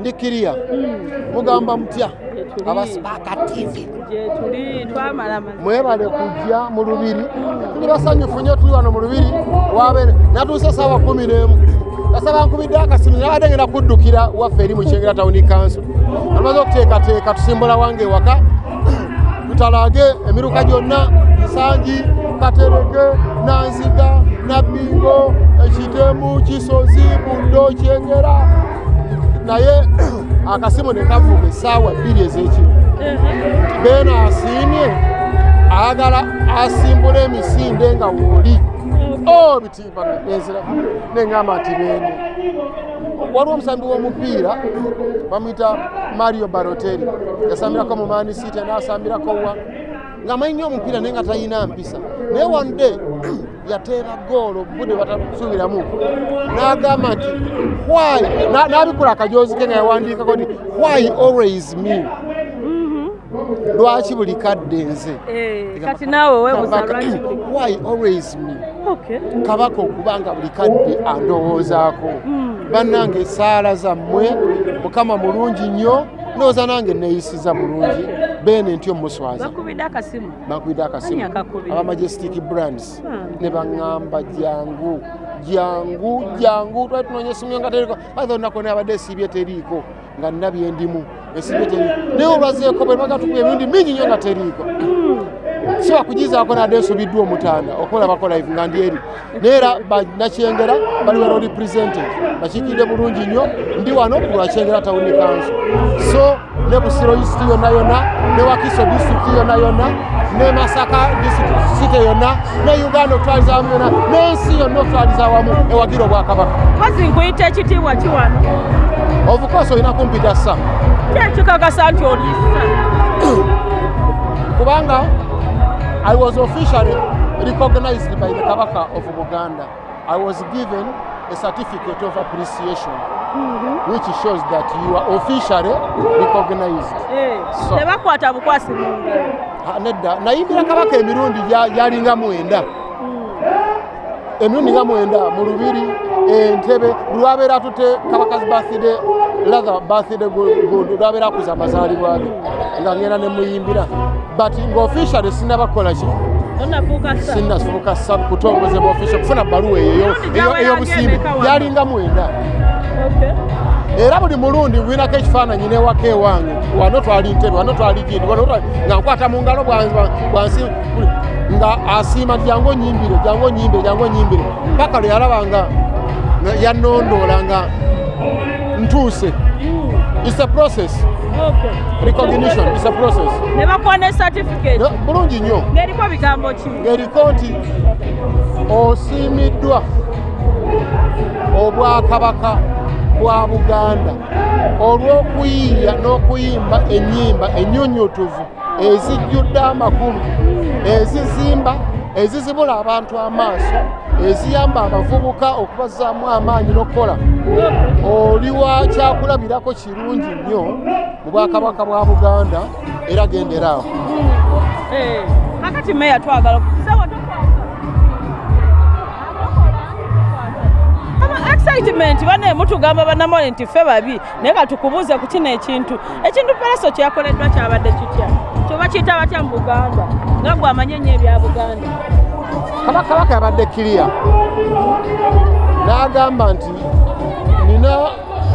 ndikiriya mugamba mutya? Abasipaka tv mwebale kujja mu lubiri. Tuli basanyufu nnyo tuli wano mu lubiri. Wabeere natuuse saawa kumi n'emu. Kasaba nkubidde akasimu nabadde ngenda kuddukira waffe eri mu kyengera tawuni kanso amaze okuteekateeka tusimbula wange ewaka. Tutalage emiruka gyonna nsangi katereke nanziga nabbingo ekitemu kisozi buddo kyengera naye akasimu ne kavuga essaawa bbiri ez'ekiro beena asiimye ayagala asimbula emisinde nga wooli o bitimba nenzira neŋŋamba nti beene waliwo omusambi w'omupiira bamuyita mario baroteri yasambirako mu mani city n'asambirako wa? Ng'amanyi nnyo omupiira naye nga talina mpisa. Naye wande yateera goolo budde batasuubiramu n'agamba nti why? Na- n'abikula akajoozi ke nga yawandiikako nti why always me? Lwaki buli kadde nze? Eh, kati naawe why always me? Kabaka okubanga buli kadde andowoozaako. Bannange esaala zammwe mukama mulungi nnyo ndowooza nange neeyisiza bulungi beene ntyo muswaza. Bakubidde akasimu? Bankubidde akasimu. Aba majestic brands. Hmm. ne baŋŋamba jangu jangu jangu twali tunoonya esimu yo nga teriiko baitha olunaku nabadde esiibye teriiko nga nina byendimu esiibye teriiko. Naye olwazeeko bwe baga tukuba emirundi mingi nnyo nga teriiko si wakugizaako nadde nsubiddwa omutanda okulabako live nga ndi eri. Naye era banakyengera bali wano represented. Bakiikidde bulungi nnyo. Ndi wano ku lwakyengera tawuni kanso so ne busiro district yonna yonna ne wakiso district yonna yonna ne masaka district site yonna ne uganda okutwaliza wamu yonna n'ensi yonna okutwaliza wamu ewagira obwakabaka. Kazi nkuyita ekitiibwa kiwano ovukosi olina kumpita sa kyekikakasa nti oliisa kubanga I was officially recognized by the Kabaka of Buganda. I was given a certificate of appreciation, which shows that you are officially recognized. So- tebakwata bukwasi Nedda, nayimbira Kabaka emirundi gya- gyalinga mwenda. emirundi nga mwenda mu lubiri entebe lwabeera tute kabaka's birthday lather birthday gundi lwabeera akuza amazaalibwa ge nga ngenda ne muyimbira. But ngaofficially sinnabakola ki? Onafuuka sa. Sinnafuuka sab kutongozebwa official kufuna bbaluwa eyo eyo- Mirundi eyo- gyawera ey'obusimbi ag'emeka wano? gyalinga mwenda. Okay. era buli mulundi winako ekifaananyi newaka ewange wano twali ntebe wano twali gindi wano twali nga nkwata mu ngalo bwa- bwa- bwansi nga asiima nti jangu onyimbire jangu onyimbire jangu onyimbire. Paka lwe yalabanga nga yanondoola nga ntuuse its a process. Okay. recognition its a process. Ne bakuwa ne certificate bulungi nnyo. Ng'eriko bigambo ki? Ng'eriko nti osiimiddwa obwakabaka bwa buganda olw'okuyiiya n'okuyimba ennyimba ennyunyutuvu ezijjudde amakulu ezizimba ezizibula abantu amaaso eziyamba abavubuka okubazzaamu amaanyi n'okukola. Oli wa kyakulabirako kirungi nnyo mu bwakabaka bwa buganda era genderaawo Eh, kakati meya twagala excitement bane mutugamba bannamole nti ffe babi naye katukubuuze ku kino ekintu. Ekintu palaso kyakoleddwa kyabadde kitya kyoba kiyita batya mu buganda? Nga gwe amanye nnyo ebya buganda. Kabaka kabaka yabadde kiriya. N'agamba nti nina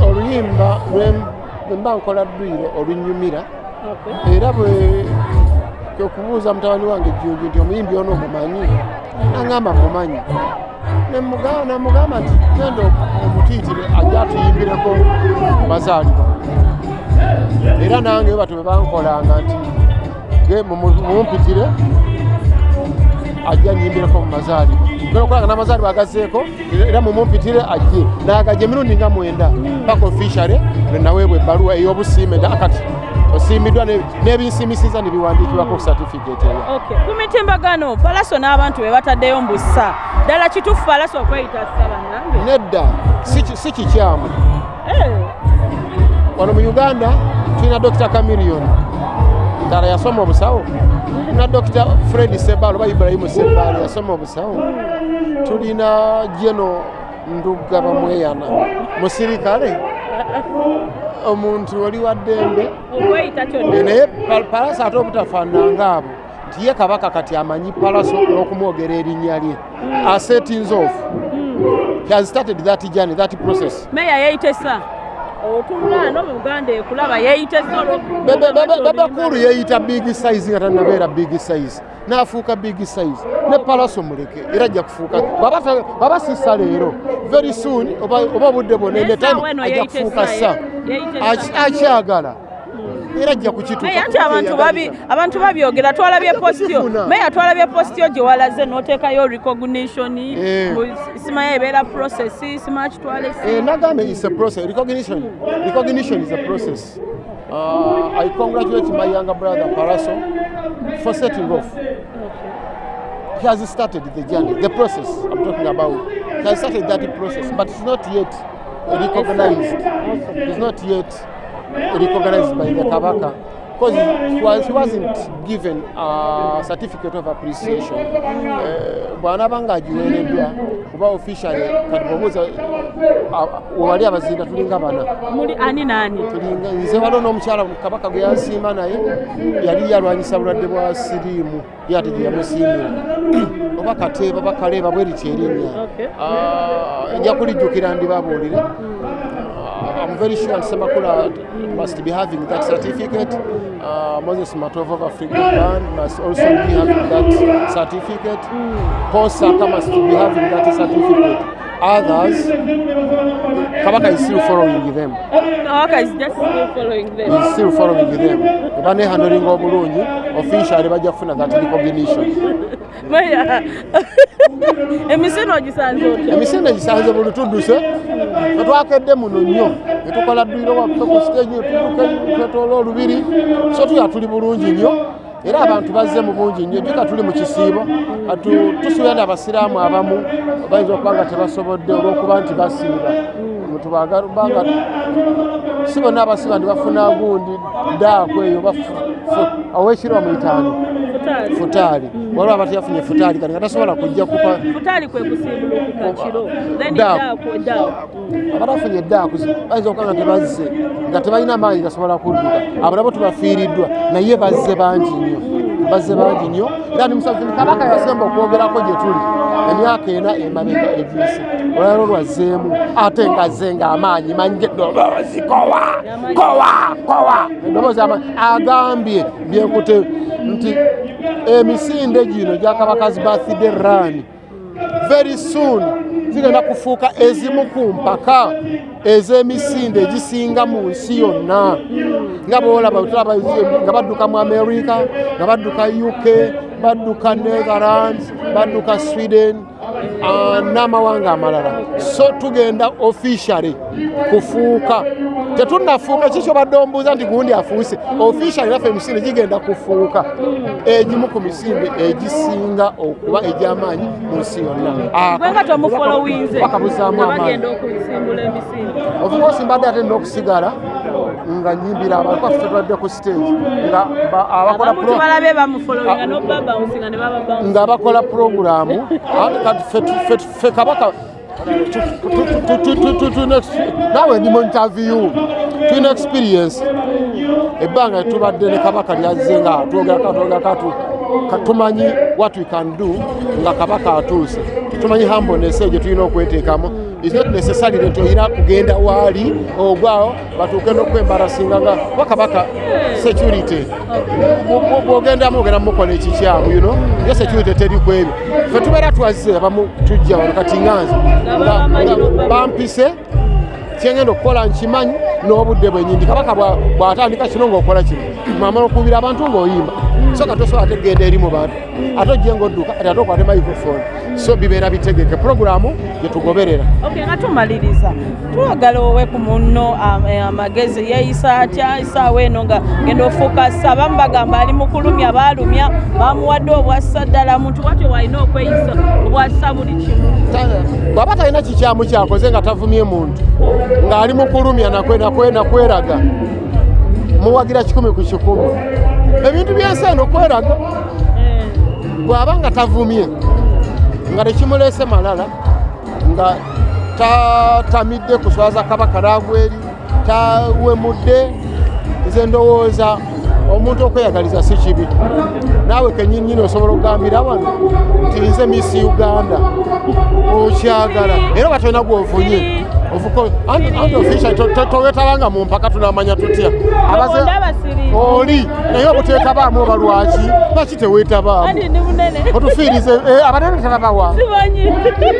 oluyimba lwe- lwe mba nkola ddwiro olunyumira era bwe kyokubuuza mutabani wange jjunju nti omuyimbi ono omumanyi naŋŋamba mumanyi. Namugamba nti genda omutiitire ajja atuyimbireko mazaalibwa era nange batyo bwe bankolanga nti ge mumu- mumumpitire ajja nyimbireko mu mazaalibwa. Genda okulanga n'amazaalibwa agazeeko era mumumpitire ajje. Naagajja emirundi nga mwenda paka officiale lwe naweebwa ebbaluwa ey'obusiime akati osiimiddwa ne- n'ebinsimisiza ne biwandiikibwako ku certificate eyo. Ku mitimbagano palaso n'abantu be bataddeyo mbusa ddala kituufu palaso okweyita ssabanange nedda si kikyamu. Eh, wano mu uganda tulina dr camilion ddala yasoma obusawo. Tulina dr fred sebalo oba ibrahimu sebalo yasoma obusawo. Tulina geno ndugga bamweyana musirikale. Omuntu oli wa ddembe. Naye pa- palasa ate obutafaananga abo nti ye kabaka kati amanyi palaso n'okumwogera erinnya lye. Asettings off he has started that journey that process. Meya yeeyitesa otunula no mu buganda ekulaba yeeyitesa bebekulu yeeyita big size nga tanabeera big size n'afuuka big size ne palaso muleke era ajja kufuuka. Bw'aba sissa leero very soon oba obudde bwonna Naye ne time ajja kufuuka sa. akyagala era ajja kukituuka meya nti abantu babi abantu babyogera twalabye postio meya twalabye postio gye walaze n'oteekayo recognition Eh. simanyi ebeera process simanyi kitwala Eh, nagambe is a process. Recognition, recognition is a process. Uh, I congratulate my younger brother Paraso for setting off. He has started the journey, the process I'm talking about. He has started that process, but it's not yet recognized. It's not yet recognized by the Kabaka. Because he, was, he wasn't given a certificate of appreciation. bwana abanga ng'agiweereddwa kuba officially kati bw'obuuza wali abazinda tulinga bana? Muli ani naani tulinga nze waliwo n'omukyala kabaka gwe yansiima naye yali yalwanyisa bulwadde bwa siriimu ye ate gye yamusiimira oba kateeba bakaleeba bwe lityo erinnya. Okay. Ah, nja kulijjukira ndibabuulire I'm very sure Semakula must be having that certificate. Uh, Moses Matovo of African Band must also be having that certificate. Saka must be having that certificate. Others, Kabaka is still following them. Kabaka is just still following them. He's still following them. Eba nehandling obulungi, officially bajja kufuna that recognition. Meya emisino ogisanze otya? Emisinde gisanze buli tudduse tetwakedde muno nnyo. Ne tukola ddwiro waffe ku stage netudduka twetoola olubiri. So tuya tuli bulungi nnyo era abantu bazze mu bungi nnyo jjuka tuli mu kisiibo katu tusuubira nti abasiraamu abamu bayinza okuba nga tebasobodde olw'okuba nti basiiba. Tubanga si bonna abasiba nti bafuna gundi daaku eyo owekirwa muyitaani futaali. Futaali. Waliwo abati yafunye futaali kati nga tasobola kujja kupa futaali kwe kusimbulukuka kiro. Then Daaku. daaku daaku abatafunye eddaaku bayinza okuba nga tebazze nga tebalina maanyi gasobola kudduka. Abo nabo tubafiiriddwa naye bazze bangi nnyo bazze bangi nnyo era musazi kabaka yasemba okwogerako gye tuli. Emyaka ena emabega egiyise olwalo lwazzeemu ate ngazze ng'amaanyi manje eddoboozi kowa! Kowa! Kowa! Eddoboozi amaanyi agambye byekute nti emisinde gino gyakabakazi bathide rani very soon. Zigenda kufuuka ezimu ku mpaka ez'emisinde egisinga mu nsi yonna. Nga bwolaba tulaba nga badduka mu america nga badduka uk badduka netherlands badduka sweden ah, n'amawanga amalala. So tugenda officially kufuuka tetunnafuuka kikyo badde ombuuza nti gundi afuuse. Officially naffe emisinde gigenda kufuuka. Egimu ku misinde egisinga okuba egy'amaanyi mu nsi yonna. Gwe nga tomufolowinze bakabuzaamu amaanyi. bagenda okusimbula emisinde of course mbadde ate nina okusigala nga nyimbira abantu baffe tubadde ku stage nga ba- abakola ate kati ffe kabaka tu- tu- tu- tu- tu- tu- tuna ex- naawe ndi mu interview tulina experience. Ebbanga tubadde ne kabaka lyazze nga twogerako twogerako tumanyi what we can do nga kabaka atuuse. Tumanyi hambonese gye tulina okweteekamu is not necessary nti olina kugenda waali ogwawo batuuke n'okwembarasinga nga kuba kabaka security bwogendamu ogenda mukola ekikyamu you know? Ye security teri ku ebyo ffe tubeera twazze abamu tujja wano kati nganze nga nga bampise kyengenda okukola nkimanyi n'obudde bwenyindi kabaka bwa- bw'atandika kino ng'okola kino. Mwamala okubira abantu ng'oyimba. So kati osobola ate genda eri mu bantu. Ate ojje ng'odduka ate ate okwate microphone so bibeera bitegeke puroguramu gyetugoberera ok nga tumaliriza. Twagala owe ku munno eh, amagezi. Yeeyisa atya? Isaawa eno nga genda ofuuka ssa abamu bagamba ali mu kulumya baalumya bamuwadde obwassa ddala muntu watyo walina okweyisa obwassa buli kimu bw'aba talina kikyamu kyakoze nga tavumye muntu ng'ali mu kulumya nakwe- nakwe- nakweraga muwagira kikumi ku kikumi. Ebintu byensi eno kweraga. Eh, bw'aba nga tavumye nga tekimuleese malala nga tatamidde kuswaza kabaka n'agweri tawemudde nze ndowooza omuntu okweyagaliza si kibi. Naawe kenyini nyini osobola okugambira wano nti nze misi uganda okyagala. Era oba tolina gwofunye official towetabanga mu mpaka tunamanya tutya? Abaze- oli. Naye obutetabaamu oba lwaki? Lwaki teweetabaamu? Otufiirize eh, abanene tebabawa.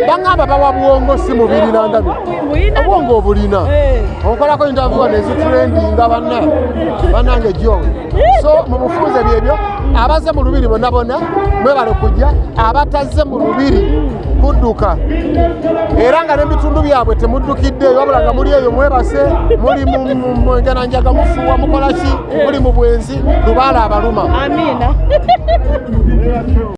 Baŋŋamba bawa buwongo si mubirira ndabi Buyina. obwongo obulina. Eh. okolako interview nezitulendinga banna. Bannange jowe so mu bufunze byebyo abaze mu lubiri bonna bonna mwebale kujja abatazze mu lubiri kudduka. Era nga n'ebitundu byabwe temuddukiddeeyo wabula nga muli eyo mwebase muli mu- mu- mu engananjaga mufuuwa mukolaki muli mu bwenzi lubaala abaluma. Amina.